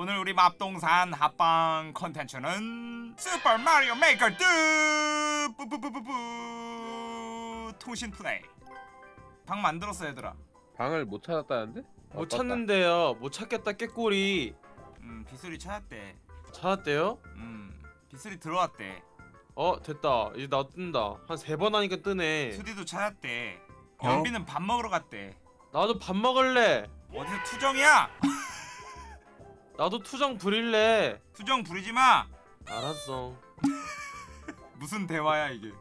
오늘 우리 맙동산 합방 컨텐츠는 슈퍼 마리오 메이커 2 뿌뿌뿌뿌뿌 통신 플레이 방 만들었어 얘들아 방을 못 찾았다는데? 못 어떻다. 찾는데요. 못 찾겠다 꾀꼬리. 음 빗소리 찾았대 찾았대요? 음 빗소리 들어왔대 어 됐다. 이제 나 뜬다. 한 세 번 하니까 뜨네. 수디도 찾았대 어? 연비는 밥 먹으러 갔대 나도 밥 먹을래. 어디서 투정이야 나도 투정 부릴래. 투정 부리지 마 알았어. 무슨 대화야 이게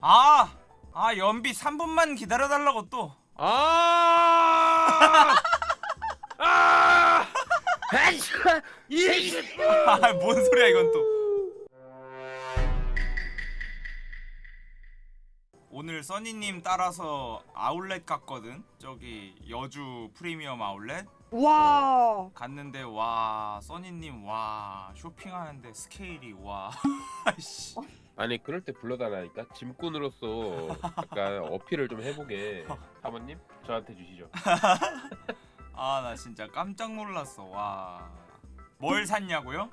아! 아 연비 3분만 기다려달라고 또 아! 아! 아, 뭔 소리야 이건 또 오늘 써니님 따라서 아울렛 갔거든 저기 여주 프리미엄 아울렛 와 갔는데 와 써니님 와 쇼핑하는데 스케일이 와. 씨. 아니 그럴 때 불러달라니까? 짐꾼으로서 약간 어필을 좀 해보게. 사모님 저한테 주시죠. 아 나 진짜 깜짝 놀랐어. 와 뭘 샀냐고요?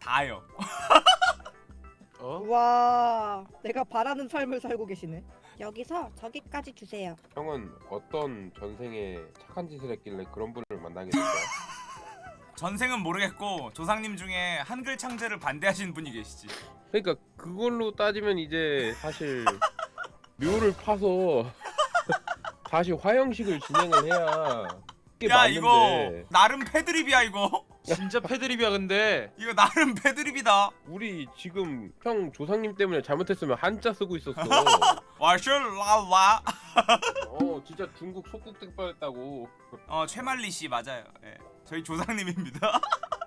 다요. 어? 와 내가 바라는 삶을 살고 계시네. 여기서 저기까지 주세요. 형은 어떤 전생에 착한 짓을 했길래 그런 분을 만나게 된 거야? 전생은 모르겠고 조상님 중에 한글 창제를 반대하시는 분이 계시지. 그러니까 그걸로 따지면 이제 사실 묘를 파서 다시 화형식을 진행을 해야 야 맞는데. 이거 나름 패드립이야 이거 진짜 패드립이야 근데. 이거 나름 패드립이다. 우리 지금 형 조상님 때문에 잘못했으면 한자 쓰고 있었어. 와슐라와. 어 진짜 중국 속국될 뻔했다고. 어 최말리 씨 맞아요. 예. 저희 조상님입니다. 자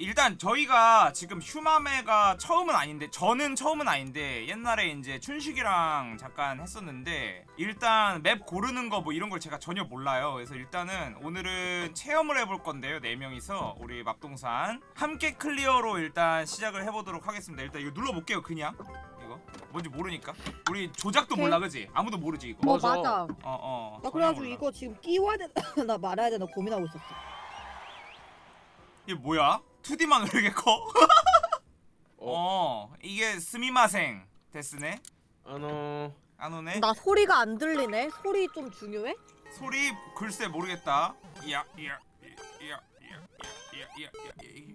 일단 저희가 지금 슈마메가 처음은 아닌데 저는 처음은 아닌데 옛날에 이제 춘식이랑 잠깐 했었는데 일단 맵 고르는 거 뭐 이런 걸 제가 전혀 몰라요. 그래서 일단은 오늘은 체험을 해볼 건데요 네 명이서. 우리 맙동산. 함께 클리어로 일단 시작을 해보도록 하겠습니다. 일단 이거 눌러볼게요 그냥. 이거. 뭔지 모르니까. 우리 조작도 오케이. 몰라 그지? 아무도 모르지 이거. 어 맞아. 어어 나 그래가지고 이거 지금 끼워야 되나 말아야 되나 고민하고 있었어. 이게 뭐야? 2D만 왜 이렇게 커? 어? 어 이게 스미마생 데스네 아노. 안 오네 나 소리가 안 들리네 소리 좀 중요해? 소리 글쎄 모르겠다 이야 이야 이야 이야 이야 이야 이야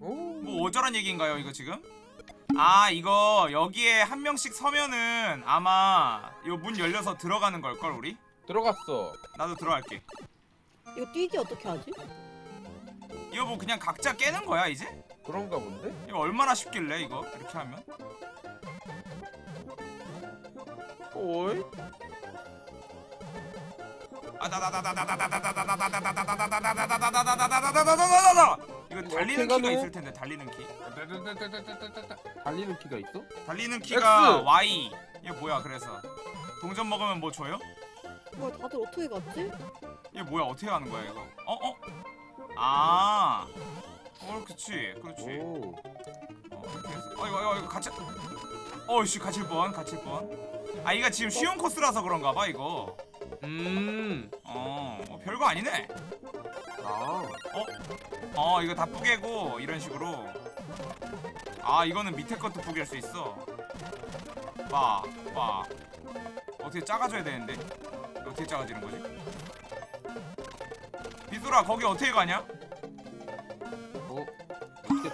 오. 뭐 어쩌란 얘기인가요 이거 지금? 아 이거 여기에 한 명씩 서면은 아마 요 문 열려서 들어가는 걸걸 우리? 들어갔어 나도 들어갈게 이거 뛰기 어떻게 하지? 이거 뭐 그냥 각자 깨는 거야 이제? 그런가 본데? 이거 얼마나 쉽길래 이거 이렇게 하면? 오이? 뭐 어? 어? 아. 어, 그치 그렇지 오. 어, 이렇게 해서. 어 이거 이거 이거 같이. 어이씨 갇힐 뻔 갇힐 뻔아 이거 지금 쉬운 코스라서 그런가 봐 이거. 음. 어, 어 별거 아니네. 아. 어? 이거 다 뿌개고 이런 식으로. 아 이거는 밑에 것도 뿌갤 수 있어. 봐봐. 어떻게 작아져야 되는데? 어떻게 작아지는 거지? 비수라 거기 어떻게 가냐? 어?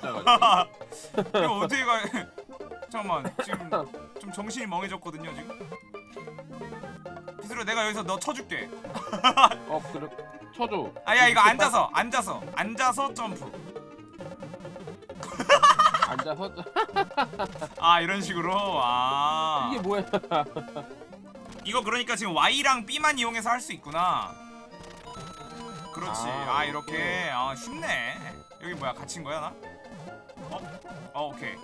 짜가지고? 이거 어떻게 가? 잠깐만 지금 좀 정신이 멍해졌거든요 지금. 비수라 내가 여기서 너 쳐줄게. 어 그래. 쳐줘. 아야 이거 앉아서 앉아서 앉아서 점프. 앉아서? 아 이런 식으로? 아. 이게 뭐야? 이거 그러니까 지금 Y랑 B만 이용해서 할 수 있구나 그렇지 아, 아, 이렇게 아 쉽네 여기 뭐야 갇힌 거야 나? 어? 어 오케이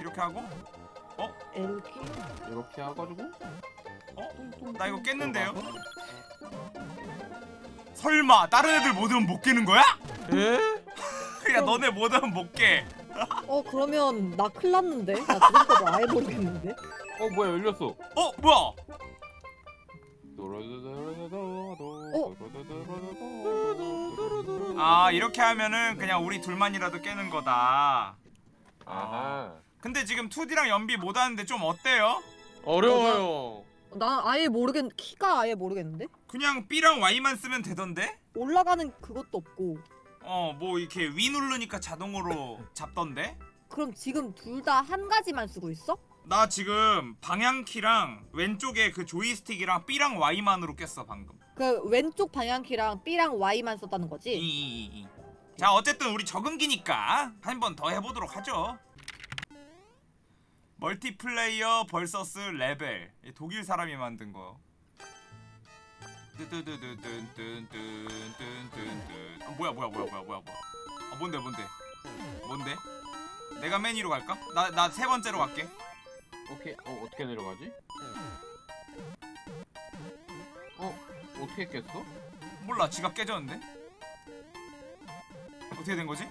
이렇게 하고 이렇게 이렇게 해가지고 어? 나 이거 깼는데요? 설마 다른 애들 못 오면 못 깨는 거야? 에? 야 너네 못 오면 못 깨. 어 그러면 나 큰일 났는데? 나 지금까지 아예 모르겠는데? 어 뭐야 열렸어 어 뭐야? 아 이렇게 하면은 그냥 우리 둘만이라도 깨는 거다 아하. 근데 지금 2D랑 연비 못하는데 좀 어때요? 어려워요. 난 아예 모르겠 키가 아예 모르겠는데 그냥 B랑 Y만 쓰면 되던데? 올라가는 그것도 없고 어 뭐 이렇게 위 누르니까 자동으로 잡던데? 그럼 지금 둘 다 한 가지만 쓰고 있어? 나 지금 방향키랑 왼쪽에 그 조이스틱이랑 B랑 Y만으로 깼어 방금 그 왼쪽 방향키랑 B랑 Y만 썼다는 거지? 이 이 이 자 어쨌든 우리 적응기니까 한 번 더 해보도록 하죠 multiplayer versus 레벨 이 독일 사람이 만든 거 아, 뭐야 뭐야 뭐야 뭐야 뭐야 뭐야 아 뭔데 뭔데 뭔데 내가 맨 위로 갈까? 나 나 세 번째로 갈게 오케이. 어 어떻게 내려가지? 어떻게 깼어? 몰라 지가 깨졌는데 어떻게 된 거지?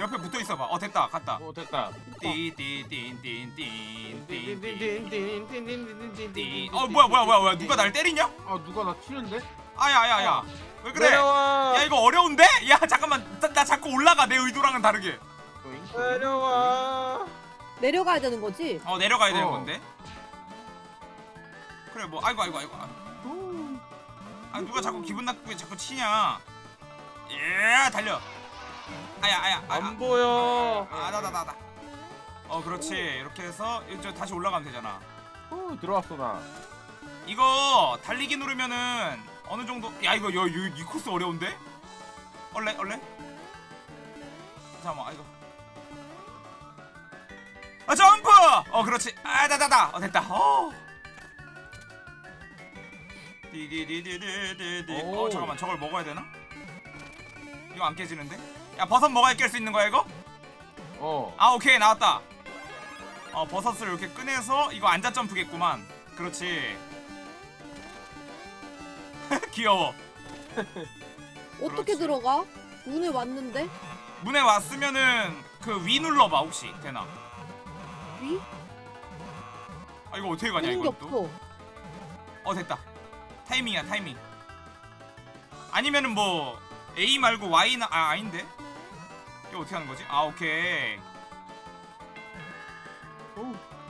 옆에 붙어 있어봐 어 됐다 갔다 어 됐다. 띠띠띠띠띠띠띠띠 어 뭐야 뭐야 뭐야 뭐야 누가 날 때리냐? 아 누가 나 치는데? 아야야야 왜 그래? 내려와. 야 이거 어려운데? 야 잠깐만 나, 나 자꾸 올라가 내 의도랑은 다르게? 내려와. 내려가야 되는 거지? 어 내려가야 되는 어. 건데 그래 뭐 아이고 아이고 아이고 아 누가 자꾸 기분 나쁘게 자꾸 치냐 예 달려 아야 아야 아야 안 보여. 아나나나나 어 그렇지 이렇게 해서 이제 다시 올라가면 되잖아 어 들어왔어 나. 이거 달리기 누르면은 어느 정도 야 이거 여, 이, 이 코스 어려운데? 얼레 얼레? 잠깐만 아 이거 아 점프! 어 그렇지 아 다다다 어 됐다 어 디디디디디디디 어 오. 잠깐만 저걸 먹어야 되나? 이거 안 깨지는데? 야 버섯 먹어야 깰 수 있는 거야 이거? 어. 아 오케이 나왔다 어 버섯을 이렇게 꺼내서 이거 앉아 점프겠구만 그렇지 귀여워 어떻게 그렇지. 들어가? 문에 왔는데? 문에 왔으면은 그 위 눌러봐 혹시 되나 위? 아 이거 어떻게 가냐 이거 또? 어 됐다 타이밍이야 타이밍 아니면은 뭐 A 말고 Y나 아 아닌데 이거 어떻게 하는 거지? 아 오케이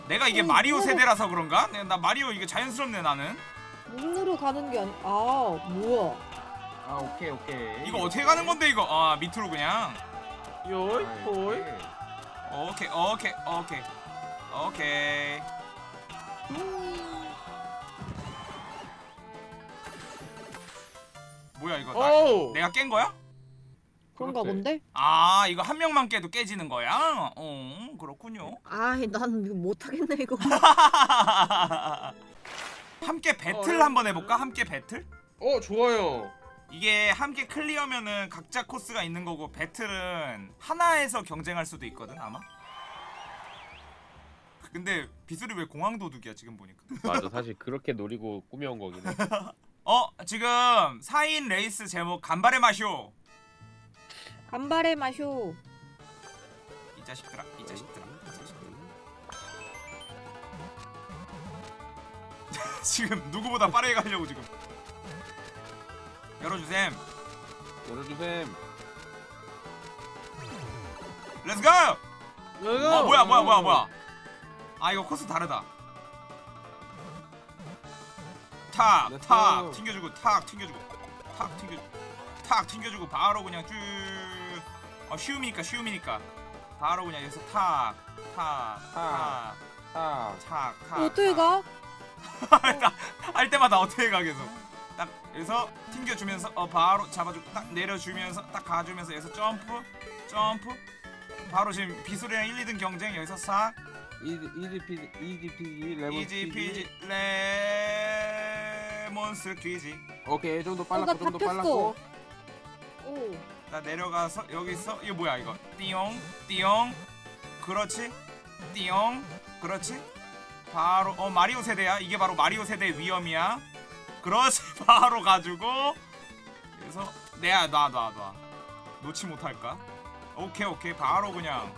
내가 이게 어, 마리오 어. 세대라서 그런가? 내- 나 마리오 이게 자연스럽네 나는 문으로 가는 게 아니 아 뭐야 아 오케이 오케이. 이거 어떻게 가는 건데 이거 아 밑으로 그냥 요이 호이. 오케이. 오케이 오케이 오케이 뭐야 이거 나, 오. 내가 깬 거야? 그런가. 본데? 아 이거 한 명만 깨도 깨지는 거야? 어 그렇군요 아이 난 이거 못하겠네 이거 함께 배틀 어, 한번 해볼까? 함께 배틀? 어 좋아요. 이게 함께 클리어면은 각자 코스가 있는 거고 배틀은 하나에서 경쟁할 수도 있거든 아마 근데 비술이 왜 공항 도둑이야 지금 보니까 맞아 사실 그렇게 노리고 꾸며온 거긴 해. 어 지금 4인 레이스 제목 간발의 마쇼. 간발의 마쇼. 이 자식들아 이 자식들아 이 자식들아. 지금 누구보다 빠르게 가려고 지금. 열어주셈. 열어주셈. let's go 어 뭐야 뭐야 뭐야 뭐야. 아 이거 코스 다르다 탁 탁. 튕겨주고 탁 튕겨주고 탁 튕겨주고 탁 튕겨주고 바로 그냥 쭉 어, 쉬움이니까 쉬움이니까 바로 그냥 여기서 아. 탁탁 탁 탁 탁 어떻게 가? 할 때마다 어떻게 가 계속 딱 여기서 튕겨주면서 어 바로 잡아주고 딱 내려주면서 딱 가주면서 여기서 점프 점프 바로 지금 비술이랑 1, 2등 경쟁 여기서 싹 easy peasy easy peasy lemon easy peasy. peasy lemon squeezy. 오케이 좀더 어, 빨랐고 나좀 더. 빨랐고. 오. 나 내려가서 여기서 이거 뭐야 이거? 띠용 띠용. 그렇지. 띠용 그렇지. 바로 어 마리오 세대야. 이게 바로 마리오 세대의 위험이야. 그렇지. 바로 가지고. 그래서 내야 놔 놔 놔. 놓지 못할까? 오케이 오케이. 바로 그냥.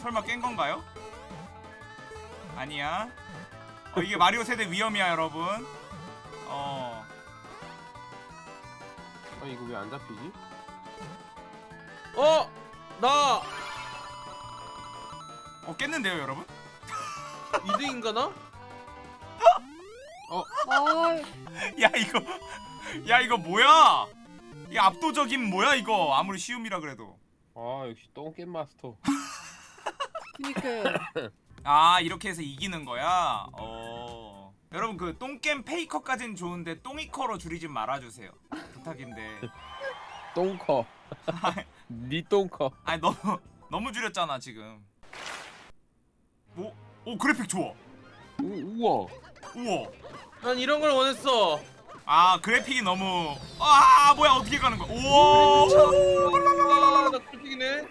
설마 깬 건가요? 아니야. 어, 이게 마리오 세대 위험이야 여러분 어 아 이거 왜 안 잡히지? 어! 나 어 깼는데요 여러분? 2등인가 나? 아야 이거 야 이거 뭐야? 이 압도적인 뭐야 이거 아무리 쉬움이라 그래도 아 역시 똥겜 마스터. 그니까 아 이렇게 해서 이기는 거야? 어 여러분 그 똥겜 페이커까지는 좋은데 똥이커로 줄이지 말아주세요. 부탁인데. 똥커. 니 똥커. 아니 너무 너무 줄였잖아 지금. 오, 오 그래픽 좋아. 우, 우와. 우와. 난 이런 걸 원했어. 아 그래픽이 너무 아 뭐야 어떻게 가는 거야? 우와. 아, 나 꿀픽이네.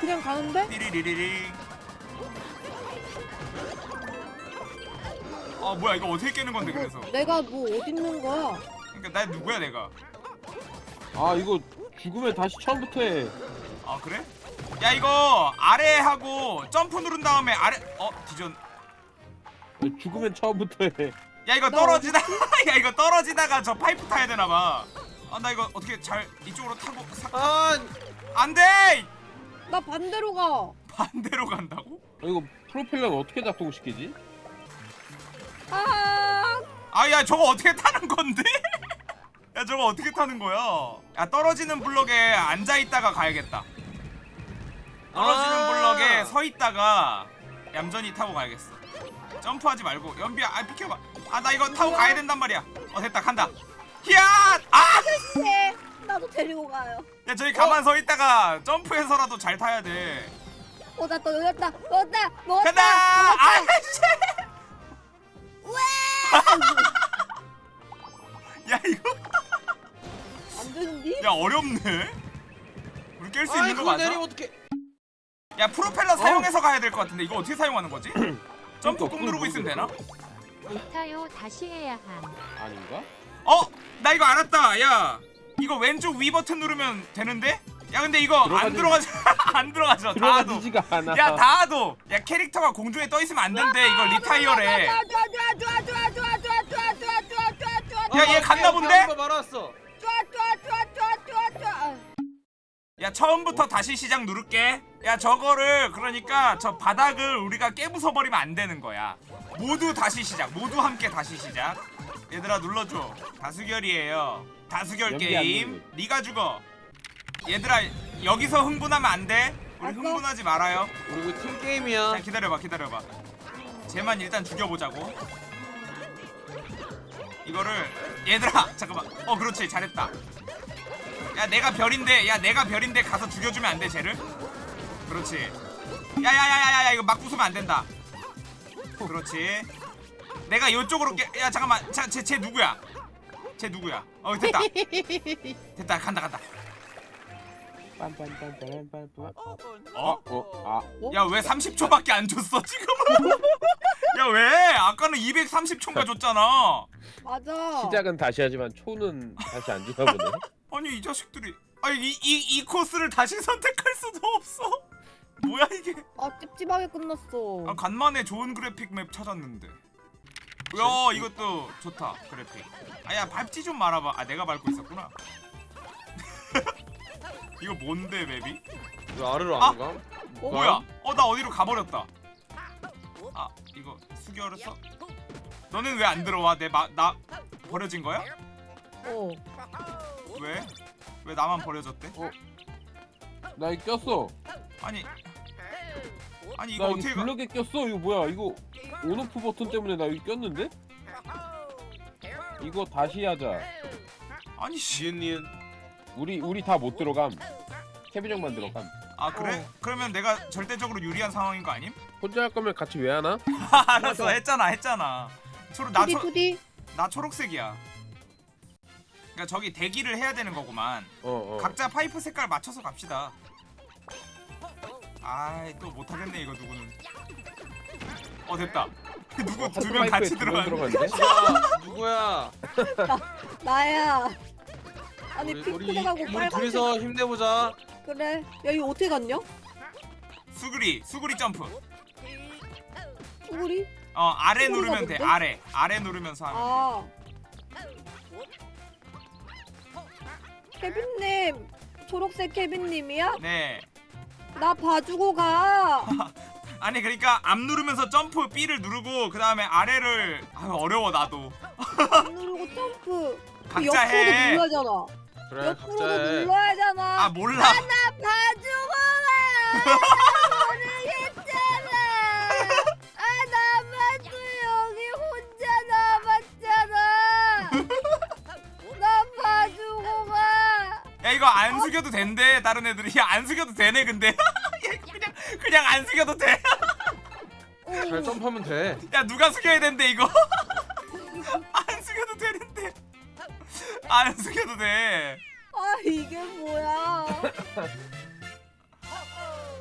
그냥 가는데? 띠리리리링 아 뭐야 이거 어떻게 깨는 건데 그래서 내가 뭐 어디 있는 거야? 그러니까 나 누구야 내가 아 이거 죽으면 다시 처음부터 해. 아 그래? 야 이거 아래 하고 점프 누른 다음에 아래 어 뒤전 죽으면 처음부터 해. 야 이거 나 떨어지다 야 이거 떨어지다가 저 파이프 타야 되나 봐 아 나 이거 어떻게 잘 이쪽으로 타고 사... 아 안돼 나 반대로 가. 반대로 간다고? 아, 이거 프로펠러는 어떻게 작동시키지? 아 아야 저거 어떻게 타는 건데? 야 저거 어떻게 타는 거야? 야 떨어지는 블럭에 앉아 있다가 가야겠다. 떨어지는 아. 블럭에 서 있다가 얌전히 타고 가야겠어. 점프하지 말고 연비야 아 비켜봐. 아 나 이거 타고 가야 된단 말이야. 어 됐다 간다. 히앗! 아! 네, 나도 데리고 가요. 야 저기 가만 서 있다가 점프해서라도 잘 타야 돼. 어 나 또 열렸다. 먹었다. 먹었다. 간다! 아 씨! 야 이거 안 되는디? 야 어렵네. 우리 깰 수 있는 거 맞아? 내리면 어떡해 야 프로펠러 사용해서 가야 될 것 같은데 이거 어떻게 사용하는 거지? 점프 그러니까 꾹 누르고 있으면 되나? 못타요 다시 해야 함. 아닌가? 어? 나 이거 알았다 야 이거 왼쪽 위 버튼 누르면 되는데? 야 근데 이거 안 들어가서 안 들어가서 다도 야 다도 야 캐릭터가 공중에 떠 있으면 안 된대. 이걸 리타이어래. 야얘 갔나 본데? 야 처음부터 다시 시작 누를게. 야 저거를 그러니까 저 바닥을 우리가 깨부숴 버리면 안 되는 거야. 모두 다시 시작. 모두 함께 다시 시작. 얘들아 눌러줘. 다수결이에요. 다수결 게임. 니가 죽어. 얘들아 여기서 흥분하면 안돼. 우리. 흥분하지 말아요. 우리 이거 팀 게임이야. 자 기다려봐 기다려봐. 쟤만 일단 죽여보자고. 이거를 얘들아 잠깐만. 어 그렇지 잘했다. 야 내가 별인데 야 내가 별인데 가서 죽여주면 안 돼 쟤를? 그렇지. 야야야야야 이거 막 부수면 안 된다. 그렇지. 내가 이쪽으로 깨... 야 잠깐만. 자, 쟤, 쟤 누구야? 쟤 누구야? 어 됐다. 됐다 간다 간다. 어? 어? 아. 야 왜 30초밖에 안 줬어 지금? 야 왜? 아까는 230초인가 줬잖아. 맞아. 시작은 다시 하지만 초는 다시 안 주나 보네. 아니 이 자식들이 아니 이, 이, 이 코스를 다시 선택할 수도 없어. 뭐야 이게? 아 찝찝하게 끝났어. 아 간만에 좋은 그래픽 맵 찾았는데. 야 이것도 좋다 그래픽. 아야 밟지 좀 말아봐. 아 내가 밟고 있었구나. 이거 뭔데 맵이? 왜 아래로 아! 안 가? 어? 뭐야? 어 나 어디로 가버렸다. 아 이거 수결했어? 너는 왜 안 들어와? 내 마 나 버려진 거야? 어. 왜? 왜 나만 버려졌대? 나 이거 꼈어. 아니 아니 이거 나 어떻게 이거 가? 블럭에 꼈어. 이거 뭐야? 이거 온오프 버튼 때문에 나 이거 꼈는데? 이거 다시 하자. 아니 씨. 니은 니은 우리 우리 다 못 들어감. 케빈 형만 들어감. 아 그래? 그러면 내가 절대적으로 유리한 상황인 거 아님? 혼자 할 거면 같이 왜 하나? 알았어 했잖아 했잖아. 초록 나, 투디 초, 투디. 나 초록색이야. 그러니까 저기 대기를 해야 되는 거구만. 어 어. 각자 파이프 색깔 맞춰서 갑시다. 아이 또 못하겠네 이거 누구는. 어 됐다. 누구 어, 두명 같이 두명 들어갔네. 들어갔네. 누구야 나야. 아니 우리 우리, 핑크색하고 우리 빨간색. 둘이서 힘내보자 그래. 야 이거 어떻게 갔냐? 수그리 수그리 점프. 우리? 어 아래 수그리가 누르면 돼 뭔데? 아래 아래 누르면서 하면 돼. 아. 케빈님 초록색 케빈님이야? 네 나 봐주고 가. 아니 그러니까 앞 누르면서 점프 B를 누르고 그 다음에 아래를 아유 어려워 나도 안 누르고 점프. 그 각자 옆으로도 해. 눌러야잖아. 그래 옆으로도 각자 해 눌러야잖아. 아 몰라 나 봐주고 가. 모르겠잖아. 아 나만 또 여기 혼자 남았잖아. 나 봐주고 가. 야 이거 안 숙여도 된대 다른 애들이 야 안 숙여도 되네 근데 야, 그냥 그냥 안 숙여도 돼야 잘 점프하면 돼 누가 숙여야 된대 이거 안 숙여도 돼 아 이게 뭐야?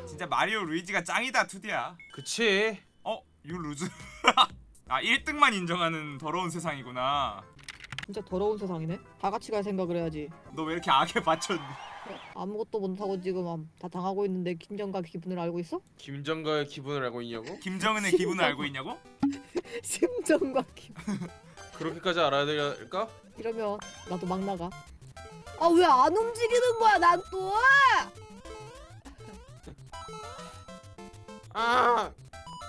진짜 마리오 루이지가 짱이다 투디야 그치 어? 유 루즈 아 1등만 인정하는 더러운 세상이구나 진짜 더러운 세상이네. 다 같이 갈 생각을 해야지. 너 왜 이렇게 악에 받쳤니 아무것도 못하고 지금 암- 다 당하고 있는데 김정각 기분을 알고 있어? 김정가의 기분을 알고 있냐고? 김정은의 기분을 알고 있냐고? 심정각 기분. 그렇게까지 알아야 될까? 이러면 나도 막 나가. 아 왜 안 움직이는 거야 난 또? 아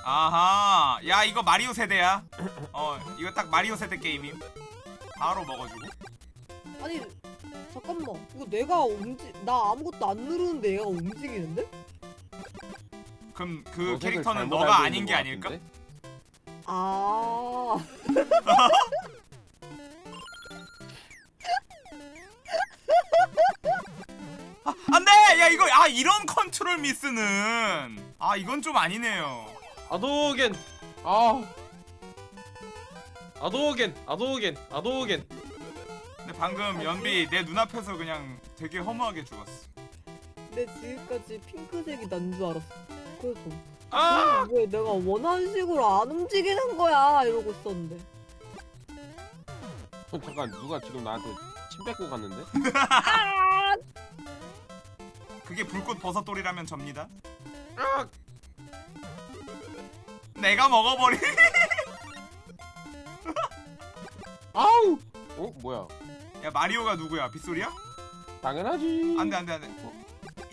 아하 야 이거 마리오 세대야 어 이거 딱 마리오 세대 게임임 바로 먹어주고 아니 잠깐만 이거 내가 움직 나 아무것도 안 누르는데 얘가 움직이는데? 그럼 그 캐릭터는 너가 아닌 게것 아닐까? 아 안돼 야 이거 아 이런 컨트롤 미스는. 아 이건 좀 아니네요. 아도겐. 아. 아도겐 아도겐 아도겐. 근데 방금 연비 내 눈앞에서 그냥 되게 허무하게 죽었어. 내 지금까지 핑크색이 난 줄 알았어. 그래서 아! 왜 내가 원하는 식으로 안 움직이는 거야? 이러고 있었는데. 어, 잠깐 누가 지금 나한테 침 뱉고 갔는데? 아! 그게 불꽃 버섯돌이라면 접니다 아! 내가 먹어버리 아우! 어 뭐야? 야 마리오가 누구야 빗소리야? 당연하지. 안돼 안돼 안돼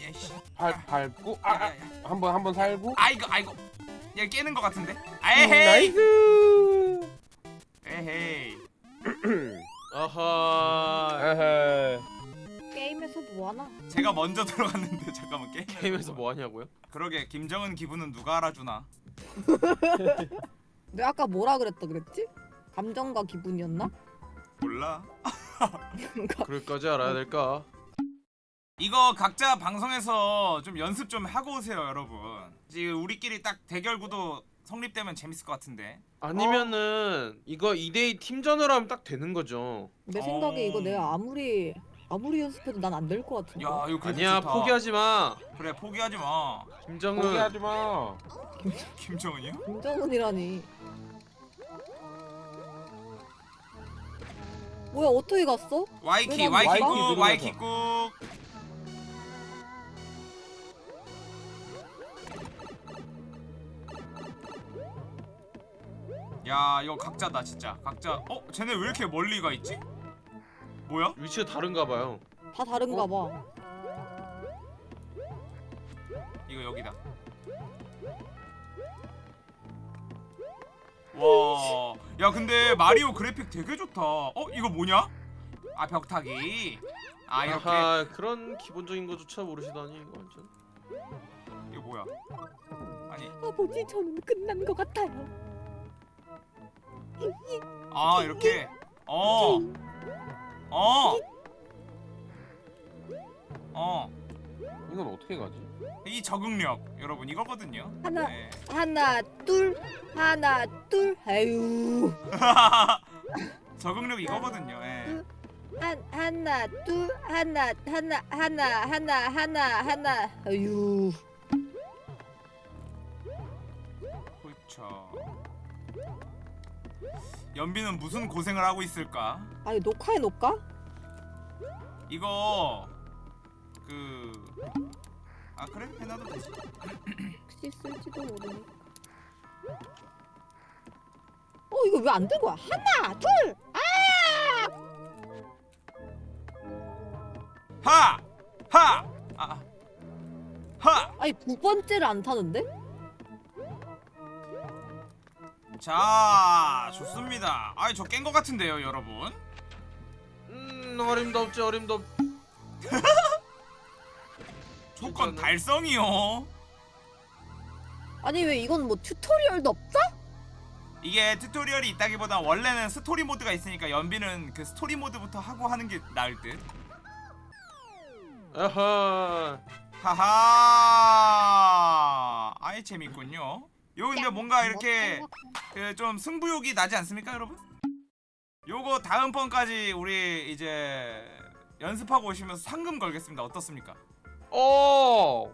예씨 발 밟고 아, 아 한번 한번 살고. 아이고 아이고 얘 깨는 것 같은데 음, 에헤이 nice. 에헤이 아하 에헤. 게임에서 뭐 하나? 제가 먼저 들어갔는데 잠깐만 게임 게임에서 뭐 하냐고요? 그러게 김정은 기분은 누가 알아주나 내가 아까 뭐라 그랬다 그랬지? 감정과 기분이었나? 몰라 그럴까지 알아야 될까? 이거 각자 방송에서 좀 연습 좀 하고 오세요 여러분 지금 우리끼리 딱 대결 구도 성립되면 재밌을 것 같은데 아니면은 이거 2대2 팀전으로 하면 딱 되는 거죠 내 생각에 어. 이거 내가 아무리 아무리 연습해도 난 안 될 것 같은데. 야 이거 그래도 아니야 좋다. 포기하지 마 그래 포기하지 마 김정은 포기하지 마. 김정은이요? 김정은이라니. 뭐야 어떻게 갔어? Y키 왜 Y키 Y키 꾹. Y키 꾹 야 이거 각자다 진짜 각자 어? 쟤네 왜 이렇게 멀리 가 있지? 뭐야? 위치가 다른가 봐요 다 다른가 봐. 이거 여기다 와, 야 근데 마리오 그래픽 되게 좋다. 어, 이거 뭐냐? 아 벽타기. 아 이렇게 아하 그런 기본적인 거조차 모르시다니 이거 완전 이거 뭐야? 아니, 아버지 저는 끝난 것 같아요. 아 이렇게. 어, 어, 어. 이건 어떻게 가지? 이 적응력 여러분 이거거든요. 하나 네. 하나 둘 하나 둘 아유 적응력 이거거든요. 예. 한 하나 둘 하나 하나 하나 하나 하나 하나 아유 그렇죠. 연비는 무슨 고생을 하고 있을까? 아니 녹화해 놓을까? 이거 그. 아 그래 해놔도 되지. 혹시 쓸지도 모르니. 어 이거 왜 안 된 거야? 하나 둘 아! 하! 하! 아. 하! 아니 두 번째를 안 타는데? 자, 좋습니다. 아이, 저깬거 같은데요, 여러분. 음 어림덥지 어림덥 조건 진짜네. 달성이요. 아니 왜 이건 뭐 튜토리얼도 없어? 이게 튜토리얼이 있다기보다 원래는 스토리 모드가 있으니까 연비는 그 스토리 모드부터 하고 하는 게 나을 듯. 아하 하하. 아이 재밌군요. 요 근데 뭔가 이렇게 그 좀 승부욕이 나지 않습니까, 여러분? 요거 다음 번까지 우리 이제 연습하고 오시면서 상금 걸겠습니다. 어떻습니까? 오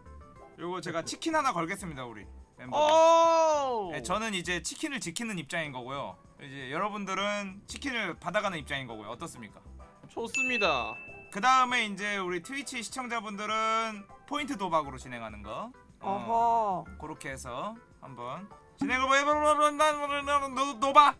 요거 제가 치킨 하나 걸겠습니다, 우리 멤버. 오 네, 저는 이제 치킨을 지키는 입장인 거고요. 이제 여러분들은 치킨을 받아가는 입장인 거고요. 어떻습니까? 좋습니다 그 다음에 이제 우리 트위치 시청자분들은 포인트 도박으로 진행하는 거. 어, 어허 그렇게 해서 한번 진행을 해보는 노바.